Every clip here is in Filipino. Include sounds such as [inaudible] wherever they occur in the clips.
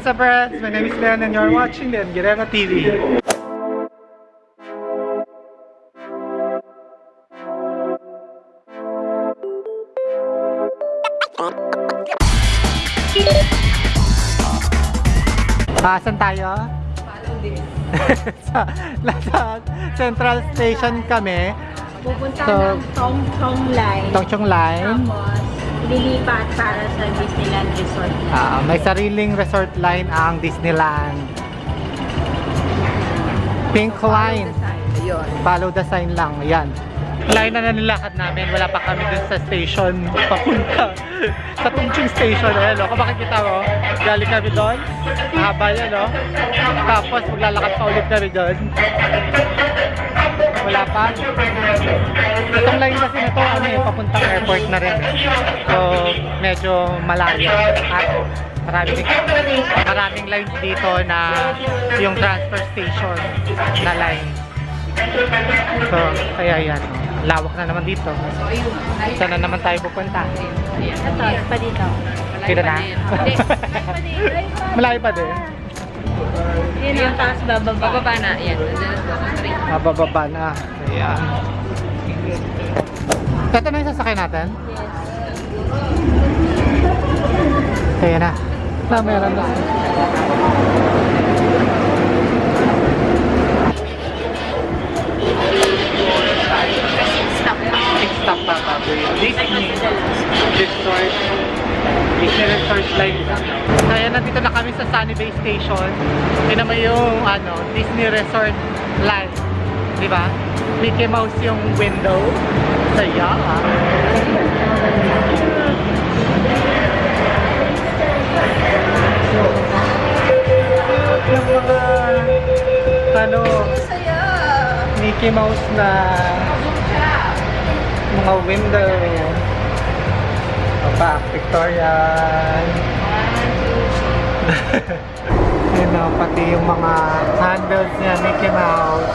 What's up friends? My name is Leon and you're watching the Guerrero TV. Ah, saan tayo? sa, nasa Central Station kami. Pupunta So, ng Tong Tong Line. Tongchong Line. Tapos, lilipat para sa Disneyland Resort. Ah, may sariling resort line ang Disneyland. Pink line. Ayun. Follow the sign lang. Ayan. Line na nilakad namin. Wala pa kami dun sa station. Papunta. [laughs] sa Tungching Station. Ayan, no? Kung makikita mo, galing kami doon. Mahaba yan, no? Tapos, maglalakad pa ulit kami doon. Wala pa. Itong line kasi na to, ano yung papuntang airport na rin. So, medyo malayo. At maraming, maraming lines dito na yung transfer station na line. So, kaya yan. Lawak na naman dito. Saan na naman tayo pupunta? Ito, pa dito. Kita na? Malayo pa din. Yun ang taas bababa. Bababa na, yan. Mabababa na. Ayan. Ito na yung sasakay natin? Kaya na. Na, meron na. Stop pa bago yun. Disney Resort. Disney Resort Line. Kaya nandito na kami sa Sunny Bay Station. Tingnan mo yung ano, Disney Resort Line. Di ba? Mickey Mouse yung window. Saya. Yung mga ano, Mickey Mouse na mga window back, Victorian. [laughs] Ayun o, pati yung mga handles niya, Mickey Mouse.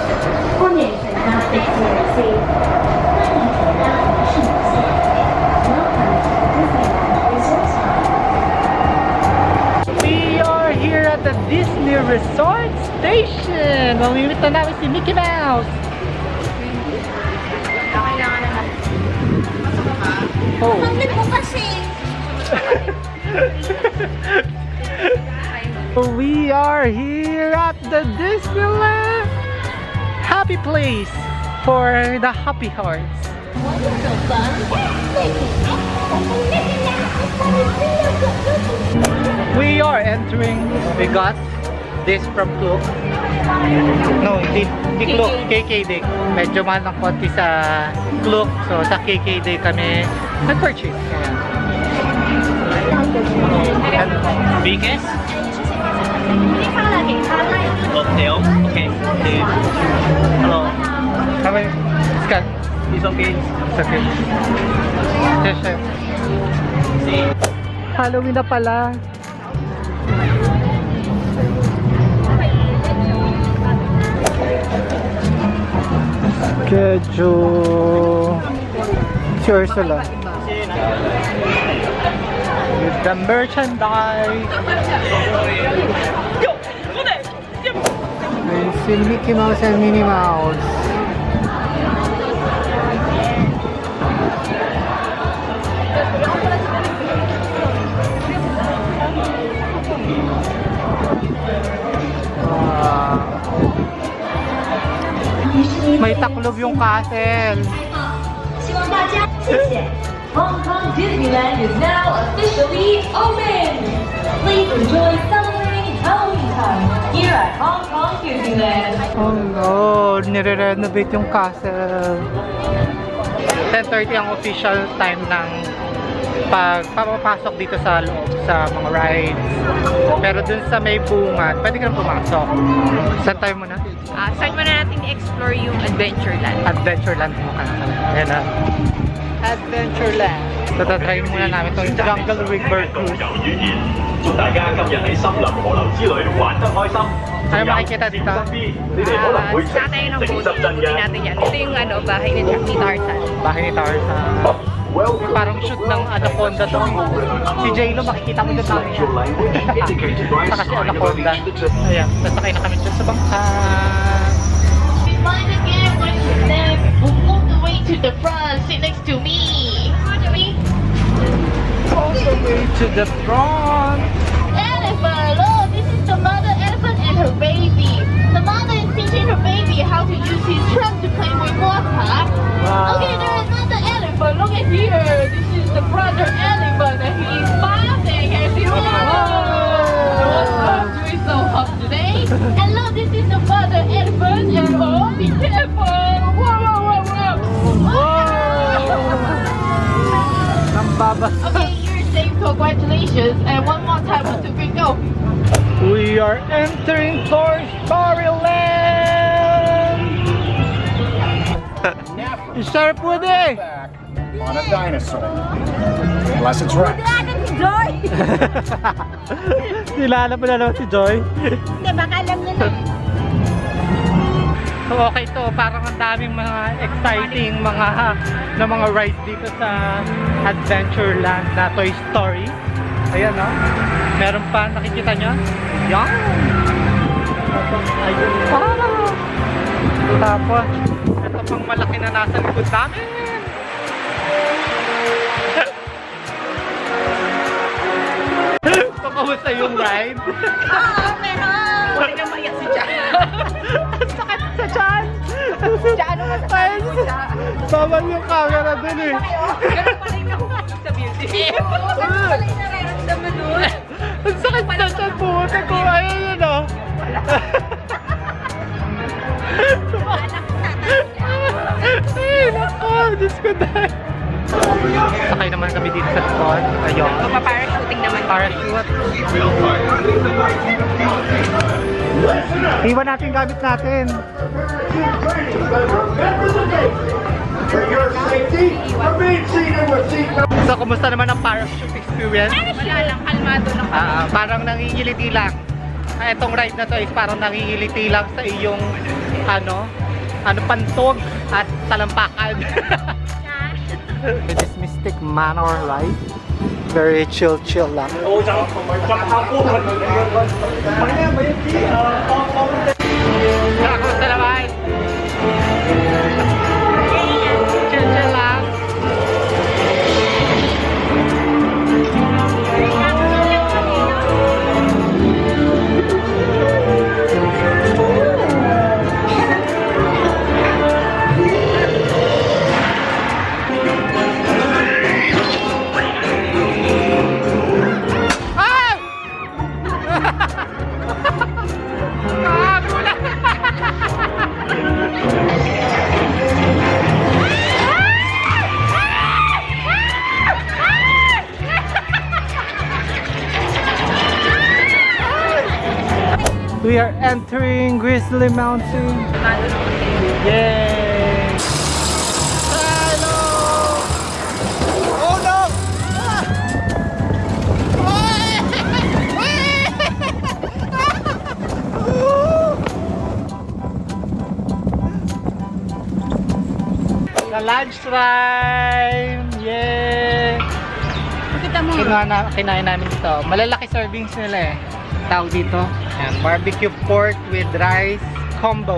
We are here at the Disney Resort Station. Mamimit na namin si Mickey Mouse. [laughs] We are here at the Disneyland Happy Place for the happy hearts. We are entering. We got this from Klook. No, hindi, hindi Klook, KKD. Medyo mahal ng konti sa Klook. So, sa KKD kami nag-purchase. Ayan. And biggest? Cocktail. Okay. okay. Hello. Hello. It's good. It's okay. It's okay. Yes, sir. Halloween na pala. Kedyo. Si Ursula. With the merchandise. Ay, si Mickey Mouse and Minnie Mouse. Taklob yung castle. Hong Kong Disneyland is now officially open! Please enjoy celebrating Halloween time here at Hong Kong Disneyland. Oh lord, nire-renovate yung castle. 10.30 ang official time ng pag papapasok dito sa loob sa mga rides. Pero dun sa may bunga, pwede ka na pumasok. Saan tayo muna? Ah, start muna natin i-explore yung Adventureland. Adventureland muna. Ayan na. Adventureland. Tatatry muna namin itong Jungle River Cruise. 祝大家今日喺森林河流之旅玩得开心。 Ano makikita dito? 身边，你哋可能 Ah, 会 sa tayo ng 诚 boat, 实真 ikutin 嘅。 natin yan. Ito yung ano, bahay ni, ni Tarzan. Bahay ni Tarzan. Welcome Parang to shoot ng world Anaconda to. Si J-Lo makikita mo doon Select your language [laughs] indicated by a Saka si Anaconda. each of the Ayan, sasakay na kami dyan sa bangka. Mine again, when you stand, walk the way to the front, sit next to me. All the way to the front. Elephant, look, this is the mother elephant and her baby. The mother is teaching her baby how to use his trunk to play with water. Wow. Okay, there is another elephant. Look at here. This is the brother elephant and he is bathing. Can you see what? Oh, doing so hot today. And look, this is the father elephant and oh, be careful. Whoa, whoa, whoa, whoa. Ang [laughs] babas. Okay, you're safe. Congratulations. And one more time, one, two, three, go. We are entering Toy Story Land! Sharp wood eh! On a dinosaur. Unless it's Rex. Joy! [laughs] Nilala mo na naman si Joy. Hindi, baka alam niya na. So okay to, parang ang daming mga exciting mga na mga rides dito sa Adventureland na Toy Story. Ayan no. Meron pa, nakikita nyo? Yan! Ayun pa! Tapos, ito pang malaki na nasa likod namin! So, kamusta yung ride? Oo, meron! Huwag na maiyak si. Ang [laughs] sakit sa tiyan! Jack, ano mas Ay, bawal yung camera dun eh. Ganun pa rin ako sa beauty. [laughs] Ang sakit sa tiyan po. ko. Ayun yun o. Ay, nako. Diyos ko dahil. Sakay naman kami dito sa spot. Ayun. Magpa-parachuting naman. Parachute. Iwan natin gamit natin. So, kumusta naman ang parachute experience? Wala lang, kalmado lang. Ah, parang nangingiliti lang. Ah, itong ride na to is parang nangingiliti lang sa iyong ano, ano pantog at talampakan. [laughs] It is Mystic Manor ride. Very chill chill lang. Grizzly Mountain. Yay! Hello! Oh no! The lunch time! Yay! Kita mo. Kinuha na, kinain namin ito. Malalaki servings nila eh. Tawag dito. Yan, barbecue pork with rice combo.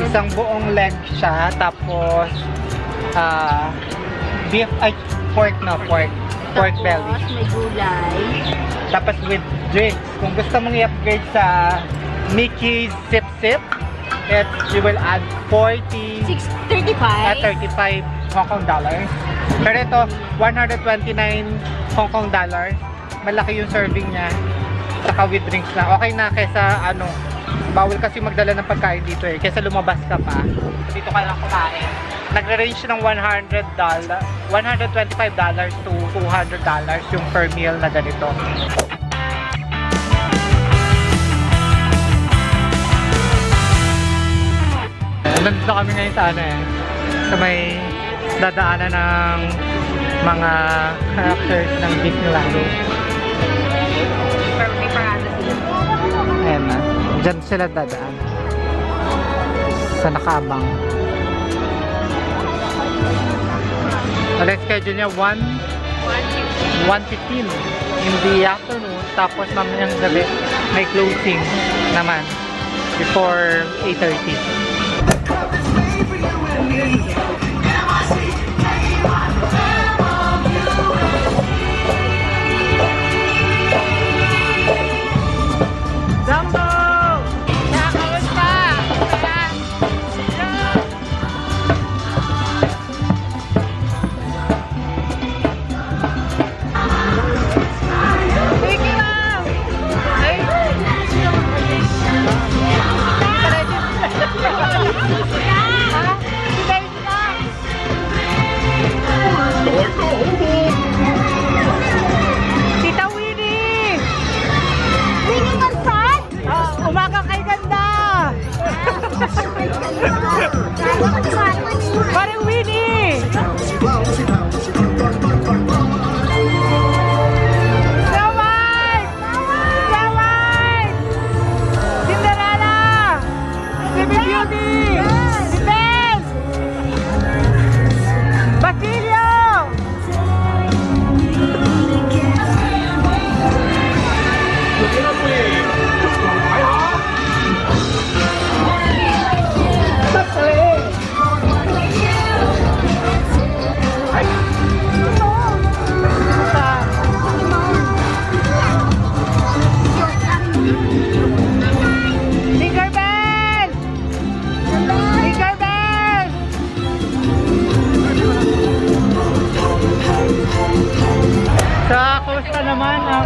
Isang buong leg siya. Tapos, ah, beef, ay, pork na, pork. Pork belly. Tapos may gulay. Tapos with drinks. Kung gusto mong i-upgrade sa Mickey's Sip Sip, it, you will add 40 635. at 35 Hong Kong dollars. Pero ito, 129 Hong Kong dollars. Malaki yung serving niya. Saka with drinks na. Okay na kesa ano, bawal kasi magdala ng pagkain dito eh. Kesa lumabas ka pa. Dito ka lang kumain. Nagre-range ng 100 dollar, 125 dollars to 200 dollars yung per meal na ganito. Nandito kami ngayon sa ano eh, sa may dadaanan ng mga characters ng Disneyland. Diyan sila dadaan. Sa nakabang. Ang schedule niya 1 1.15 in the afternoon. Tapos mamayang gabi may closing naman before 8.30.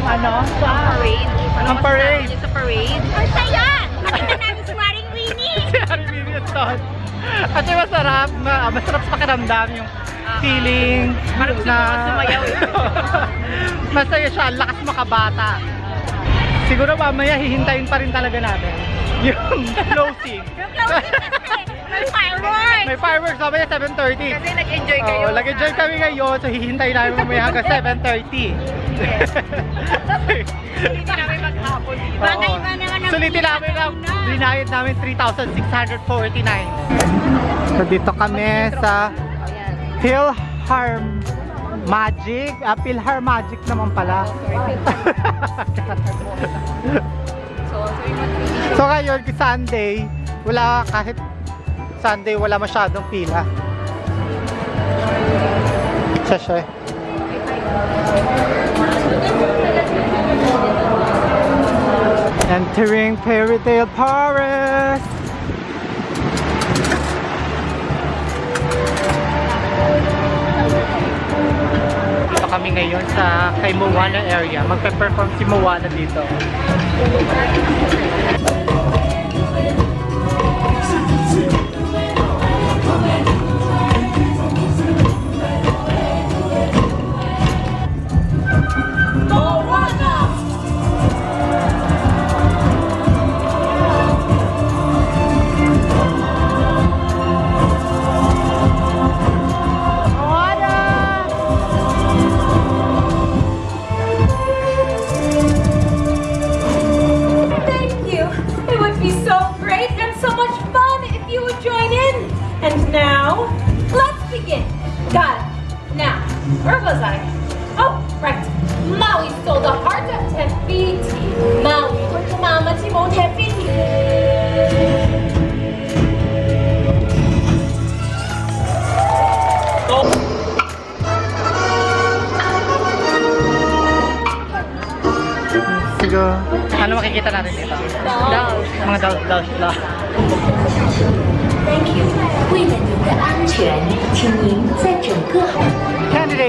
naman ang ano? Parade. Ang parade. Sa parade. Ang saya! Nakita namin si Maring Winnie! [laughs] Si Harry Million Kasi masarap, ma- masarap sa pakiramdam yung feeling Parang na sumayaw eh. [laughs] masaya siya, lakas makabata. Siguro mamaya hihintayin pa rin talaga natin yung [laughs] closing. May fireworks! May fireworks mamaya 7.30. Kasi nag-enjoy kayo. Oo, nag-enjoy kami ngayon, so hihintayin namin mamaya hanggang 7.30. Hindi namin maghapon dito. Oo. iba naman ang Sulitin namin ang binayad namin 3,649. So dito kami sa Philhar Magic. Ah, Philhar Magic naman pala. so ngayon, Sunday, wala kahit Sunday, wala masyadong pila. Siya Entering Fairy Tale Forest. Dito kami ngayon sa kay Moana area. Magpe-perform si Moana dito.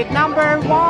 Number one!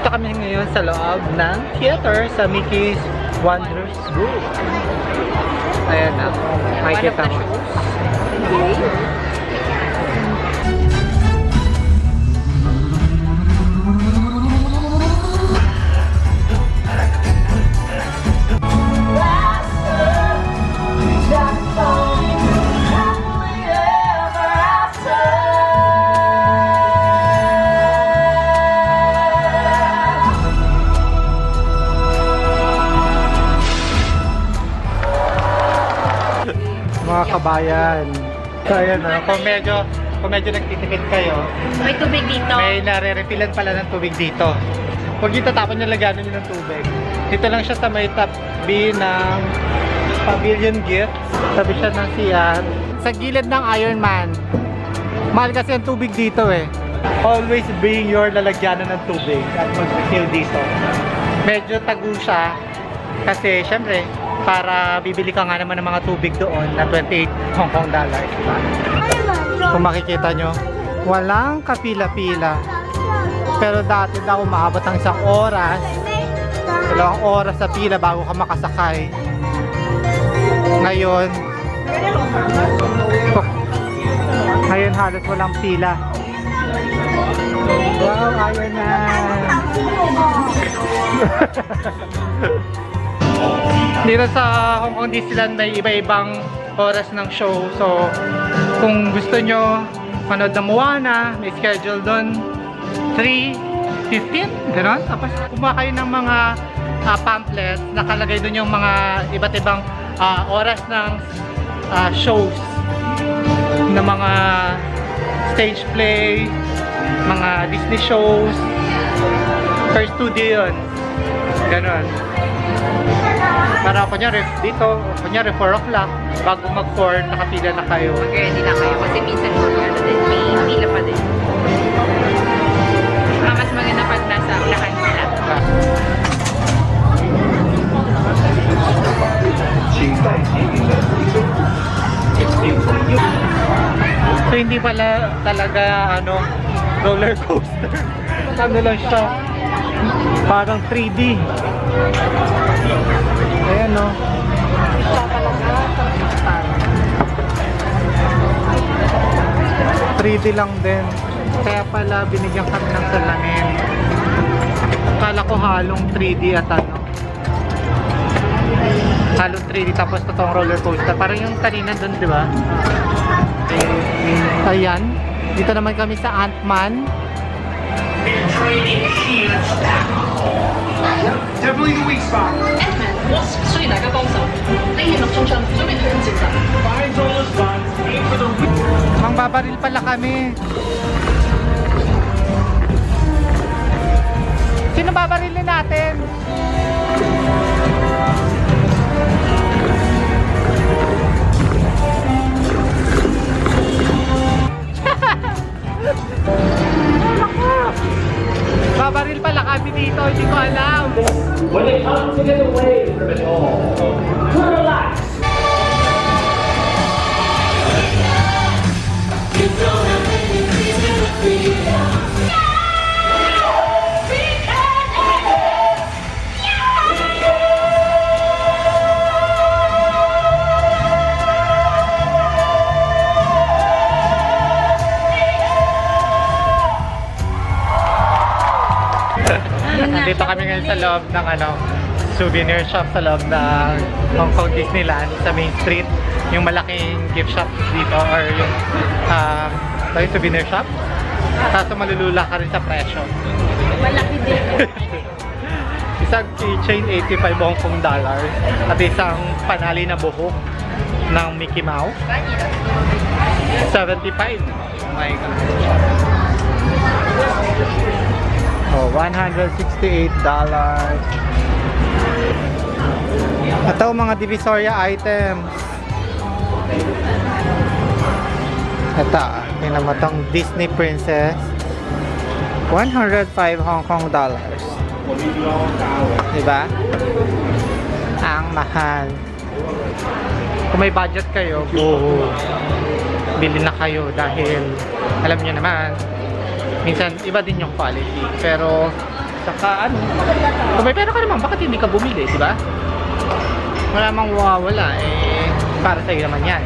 Nandito kami ngayon sa loob ng theater sa Mickey's Wonders World. Ayan na. Makikita mo. Mga kabayan. So ayan na. Kung medyo, kung medyo nagtitipid kayo, May tubig dito. may nare-refillan pala ng tubig dito. Huwag yung tatapon yung laganan nyo ng tubig. Dito lang siya sa may top B ng Pavilion Gifts. Sabi siya ng CR. Sa gilid ng Ironman. Mahal kasi ang tubig dito eh. Always bring your lalagyanan ng tubig at mag-refill dito. Medyo tago siya kasi syempre para bibili ka nga naman ng mga tubig doon na 28 Hong Kong dollars. Diba? Kung makikita nyo, walang kapila-pila. Pero dati daw umaabot ng isang oras, dalawang oras sa pila bago ka makasakay. Ngayon, ngayon halos walang pila. Wow, ayun na. [laughs] Dito sa Hong Kong Disneyland may iba-ibang oras ng show. So, kung gusto nyo manood ng Moana, may schedule doon 3.15, gano'n. Tapos kumuha kayo ng mga ah, pamphlets, nakalagay doon yung mga iba't ibang ah, oras ng ah, shows ng mga stage play, mga Disney shows, per studio yun. Ganon. Para kunyari dito, kunyari 4 o'clock, bago mag 4, nakapila na kayo. Mag-ready na kayo kasi minsan ano din, may pila pa din. Ah, mas maganda pag nasa unahan sila. So hindi pala talaga ano roller coaster. ano lang siya. Parang 3D. Ayan no. ...3D lang din. Kaya pala binigyan kami ng salamin. Akala ko halong 3D at ano. Halong 3D tapos totoong roller coaster. Parang yung kanina dun, di ba? Ayan. Dito naman kami sa Ant-Man. Definitely the weak spot. 需要大家帮手。呢热力中枪准备向前走。 Finds all the spots. Aim for the weak. Mangbabaril pala kami. Sino babarilin natin? Babaril pala kami dito, hindi ko alam. When they come to get away from it all, relax. Nandito kami ngayon sa loob ng ano, souvenir shop sa loob ng Hong Kong Disneyland sa Main Street. Yung malaking gift shop dito or yung uh, yung souvenir shop. Kaso malulula ka rin sa presyo. Malaki din. [laughs] Isang keychain 85 Hong Kong dollars at isang panali na buhok ng Mickey Mouse 75 oh my god oh 168 dollars ito mga divisoria items Ito, ah, tingnan mo tong Disney Princess. 105 Hong Kong dollars. Diba? Ang mahal. Kung may budget kayo, go. Bili na kayo dahil alam nyo naman, minsan iba din yung quality. Pero, saka ano, kung may pera ka naman, bakit hindi ka bumili, di ba? Wala mang mawawala, eh, para sa'yo naman yan.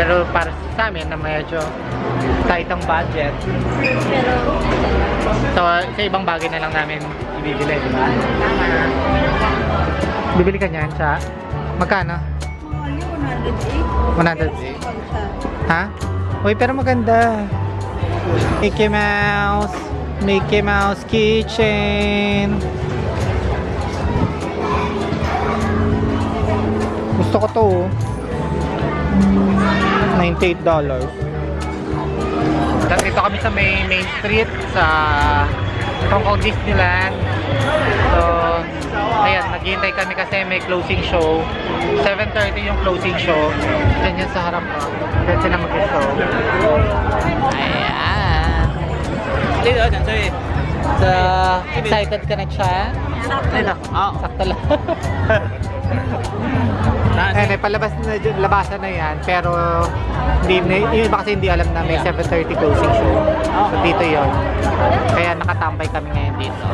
Pero para sa amin na medyo tight ang budget, so, sa ibang bagay na lang namin ibibili, di ba? Bibili ka niyan sa magkano? 108. Ha? Uy, pero maganda. Mickey Mouse. Mickey Mouse keychain. Gusto ko to. oh. $98. Dito kami sa may Main Street sa Hong Kong Disneyland. So, ayan, naghihintay kami kasi may closing show. 7.30 yung closing show. Diyan yan sa harap ko. Diyan sila mag-show. Ayan. Dito, dyan, sorry. So, excited ka na siya? Dito. Ah, Sakto lang. Nasa. [laughs] Eh, palabas na labasan na yan, pero hindi yung iba kasi hindi alam na may 7.30 closing show. So, dito yon Kaya nakatambay kami ngayon dito.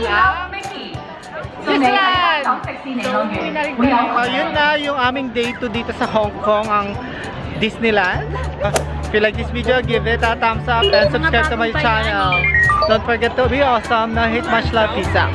Nagsasarado na rin ang Disneyland! So, yun na yung aming day 2 dito sa Hong Kong, ang Disneyland. If you like this video, give it a thumbs up and subscribe to my channel. Don't forget to be awesome. Now hit much love. Peace out.